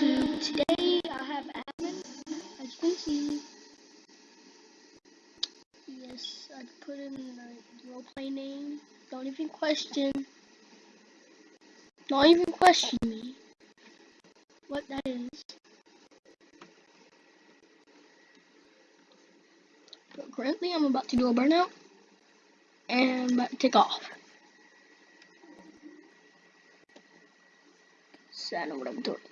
So today I have admin, as you can see. Yes, I put in the roleplay name. Don't even question. Don't even question me. What that is. But currently I'm about to do a burnout. And I'm about to take off. So I know what I'm doing.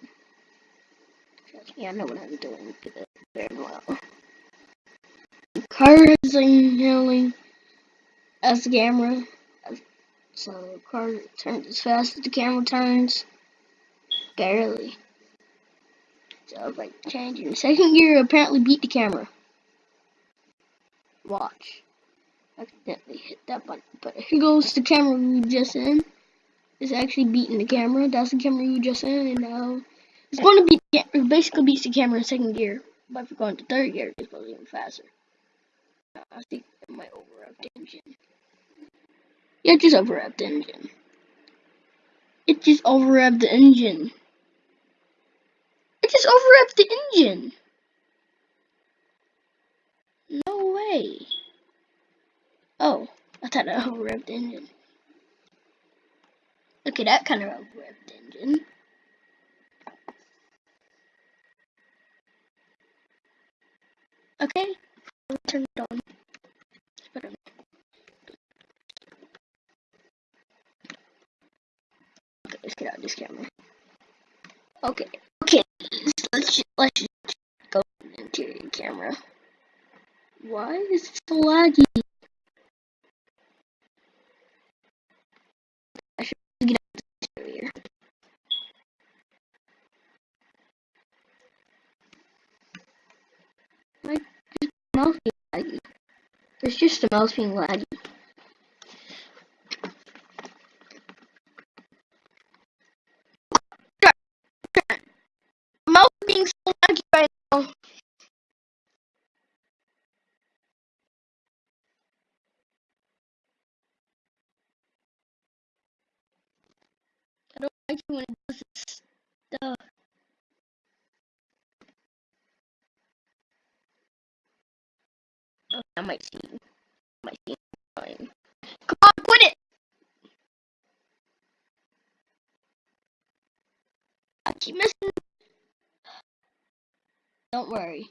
Me, I know what I'm doing very well. The car is inhaling as the camera. So the car turns as fast as the camera turns. Barely. So change in second gear, apparently beat the camera. Watch. Accidentally hit that button. But here goes the camera we just in. It's actually beating the camera. That's the camera you just in, and now it's going to beat. It basically beats the camera in second gear. But if you're going third gear, it's going even faster. I think overrev the engine. Yeah, just the engine. It just overrevved the engine. It just overrevved the engine. No way. Oh, I thought I overrevved the engine. Okay, that kind of overrevved the engine. Okay, turn it on. Okay, let's get out this camera. Okay, okay, let's let's go into camera. Why is it so laggy? I should get out the interior. Why is the mouse being laggy? It's just the mouse being laggy. mouse being so laggy right now. I don't like when it does this stuff. Okay, I might see. I might see. Fine. Come on, quit it! I keep missing. Don't worry.